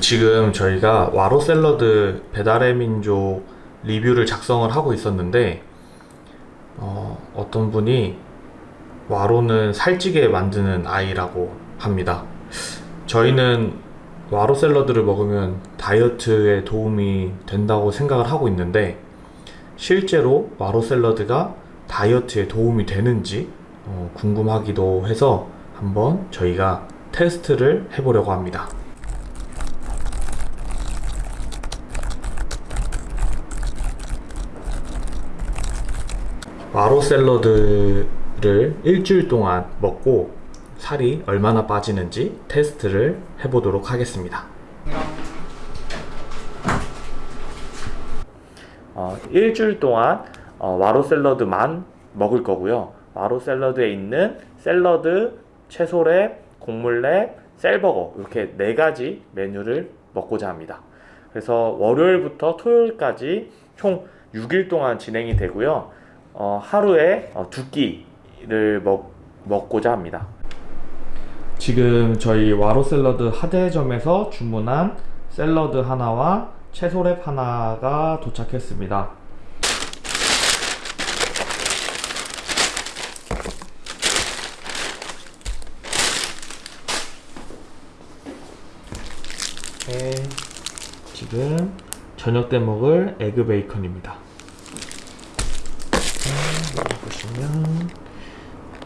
지금 저희가 와로 샐러드 배달의 민족 리뷰를 작성을 하고 있었는데 어, 어떤 분이 와로는 살찌게 만드는 아이라고 합니다. 저희는 와로 샐러드를 먹으면 다이어트에 도움이 된다고 생각을 하고 있는데 실제로 와로 샐러드가 다이어트에 도움이 되는지 어, 궁금하기도 해서 한번 저희가 테스트를 해보려고 합니다. 와로 샐러드를 일주일 동안 먹고 살이 얼마나 빠지는지 테스트를 해보도록 하겠습니다. 어, 일주일 동안 어, 와로 샐러드만 먹을 거고요. 와로 샐러드에 있는 샐러드, 채소랩, 곡물랩, 셀버거 이렇게 네 가지 메뉴를 먹고자 합니다. 그래서 월요일부터 토요일까지 총 6일 동안 진행이 되고요. 어, 하루에 어, 두 끼를 먹, 먹고자 합니다. 지금 저희 와로 샐러드 하대점에서 주문한 샐러드 하나와 채소랩 하나가 도착했습니다. 네, 지금 저녁 때 먹을 에그 베이컨입니다. 보시면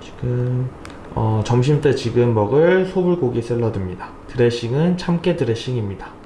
지금 어, 점심 때 지금 먹을 소불고기 샐러드입니다. 드레싱은 참깨 드레싱입니다.